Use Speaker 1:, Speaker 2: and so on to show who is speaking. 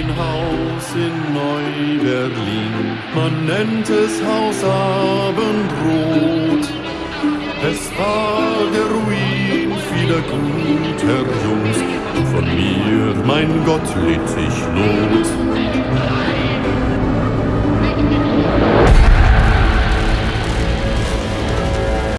Speaker 1: ein Haus in Neu-Berlin, man nennt es Haus Abendrot. Es war der Ruin vieler guter Jungs, von mir, mein Gott, litt ich los.